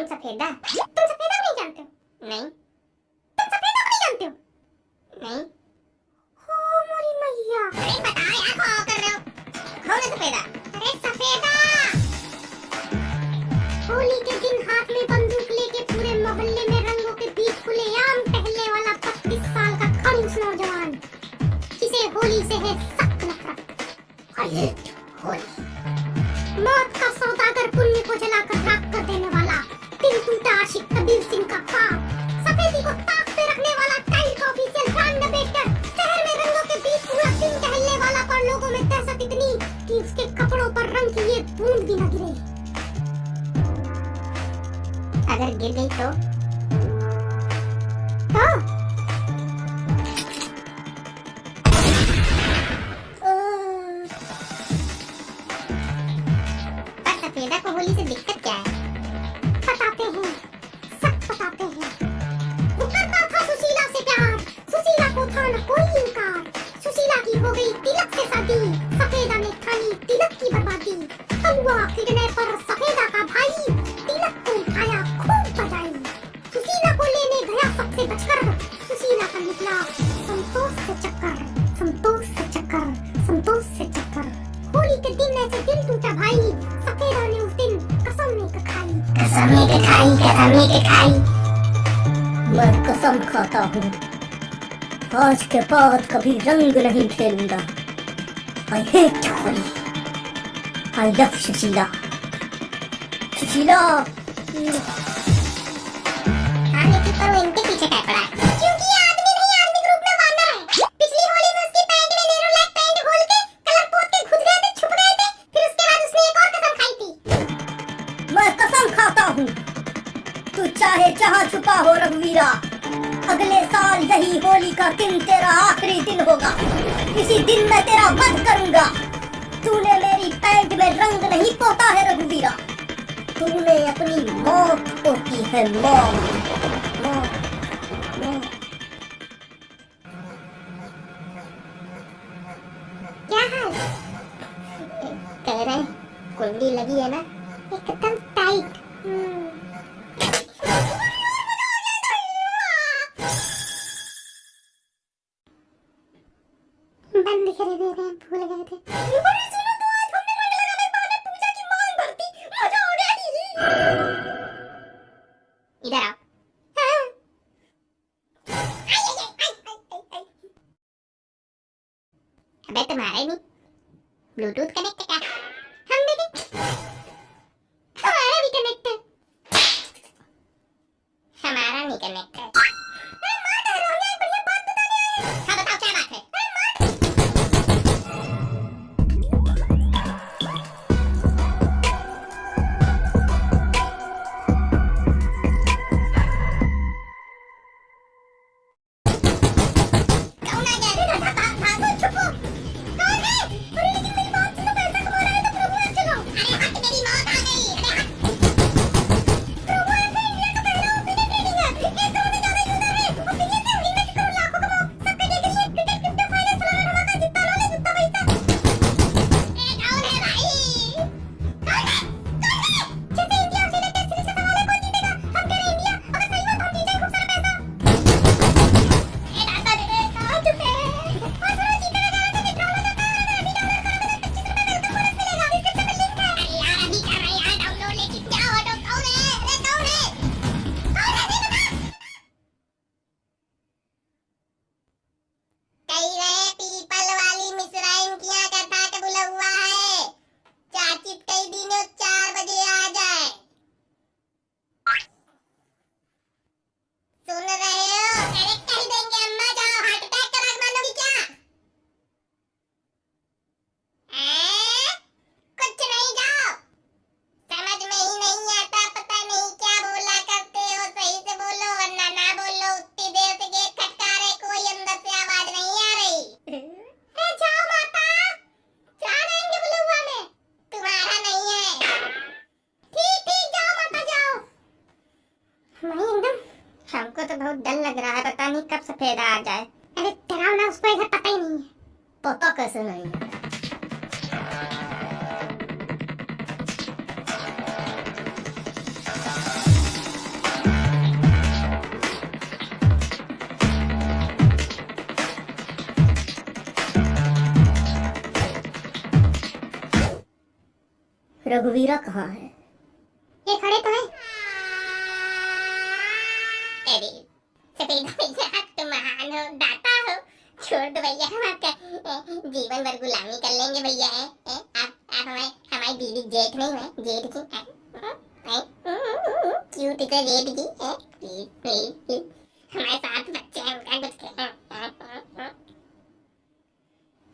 कौन सफेदा तुम सफेदा को नहीं जानते हो? नहीं। तुम सफेदा को नहीं जानते हो? नहीं। हो मोरी मैया। अरे बता यार, कौन कर रहे हो? कौन है सफेदा? अरे सफेदा! होली के दिन हाथ में बंदूक लेके पूरे मोहल्ले में रंगों के बीच खुलेआम टहलने वाला पच्चीस साल का खड़ूस नौजवान। जिसे होली से है सख्त नफरत। hate होली। मौत का सौदागर पुण्य को जलाकर राख कर देने वाला टूटा आशिक कबीर सिंह का ख्वाब सफेदी को ताक पे रखने वाला टाइल का ऑफिशियल ब्रांड बेचकर शहर में रंगों के बीच पूरा दिन टहलने वाला पर लोगों में दहशत इतनी कि उसके कपड़ों पर रंग की ये बूंद भी न गिरे। अगर गिर गई तो? तो? होली से दिक्कत क्या है? की हो गई तिलक से शादी। सफेदा ने ठानी तिलक की बर्बादी। हलवा खिलने पर सफेदा का भाई, तिलक को उठाया खूब बजाई। सुशीला को लेने गया सबसे बचकर सुशीला का निकला संतोष से चक्कर, संतोष से चक्कर, संतोष से चक्कर। होली के दिन ऐसे दिल टूटा भाई, सफेदा ने उस दिन कसम नहीं खाई। कसम नहीं खाई, कसम नहीं खाई। मैं कसम खाता हूँ। आज के बाद कभी रंग नहीं खेलूँगा। I hate Holi I love Sushila Sushila आने की पर वो इनके पीछे क्या पड़ा? क्योंकि ये आदमी नहीं आदमी के रूप में वानर पिछली होली में उसकी पैंट में नेहरू लाइक पैंट खोल के कलर पोत के घुस गए थे छुप गए थे फिर उसके बाद उसने एक और कसम खाई थी। मैं कसम खाता हूँ। तू चाहे जहाँ छुपा हो रघुवीरा अगले साल यही होली का दिन तेरा आखिरी दिन होगा। इसी दिन मैं तेरा वध करूँगा। तूने मेरी पैंट में रंग नहीं पोता है, रघुवीरा। तूने अपनी मौत पोती है, मौत। कुंडी लगी है ना? एकदम कर दे भूल गए थे ब्लूटूथ कनेक्ट क्या तब सफेदा आ जाए। अरे डराओ ना उसको इधर पता ही नहीं है। पता कैसे नहीं है? रघुवीरा कहाँ है? ये खड़े तो हैं। छोड़ दो भैया हम आपका जीवन भर गुलामी कर लेंगे भैया ए, आप आप हमारे हमारी दीदी जेठ नहीं है जेठ ए, क्यूट इतना जेठ प्लीज़ हमारे साथ बच्चे हैं उनका कुछ।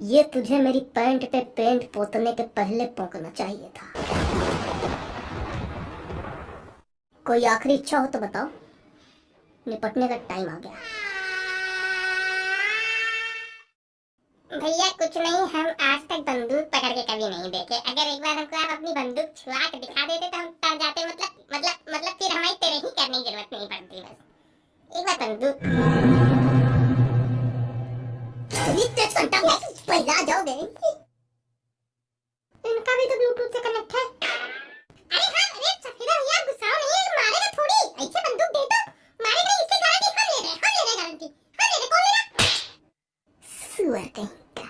ये तुझे मेरी पैंट पे पेंट पोतने के पहले पोंकना चाहिए था कोई आखिरी इच्छा हो तो बताओ निपटने का टाइम आ गया भैया, कुछ नहीं, हम आज तक बंदूक पकड़ के कभी नहीं देखे। अगर एक बार हमको आप अपनी बंदूक छुआ के दिखा देते तो हम तर जाते मतलब मतलब मतलब फिर हमारी तेरे ही करने की ज़रूरत नहीं पड़ती बस। एक बार बंदूक। जाओगे? इनका भी तो ब्लूटूथ से कनेक्ट है। अरे हाँ अरे सफेदा भैया नहीं है मारेगा थोड़ी। ऐसे बंदूक दे दो। मारेगा गारंटी हम ले रहे, हैं हम ले रहे हैं गारंटी हम ले रहे, कौन ले रहा? सुअर कहीं का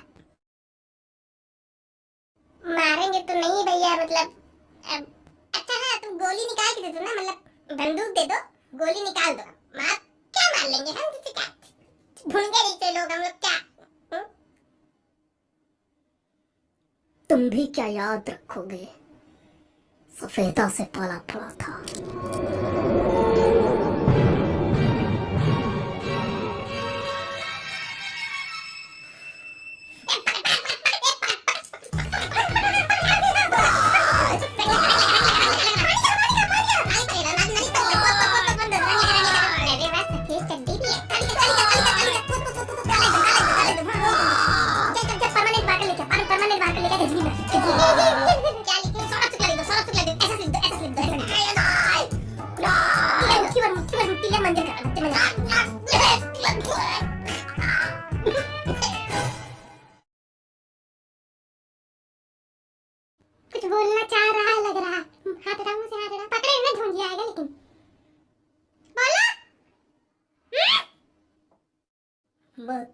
मारेंगे तो नहीं भैया मतलब अब, अच्छा हाँ तुम गोली निकाल के दे दो ना मतलब बंदूक दे दो गोली निकाल दो मार हम किसी का जैसे लोग हम लोग क्या? तुम भी क्या याद रखोगे? सफेदा से पाला पड़ा था। कुछ बोलना चाह रहा है, लग रहा हाथ हटा मुझे हाथ हटा पकड़े ना ढूंढ आएगा लेकिन। बोला? मैं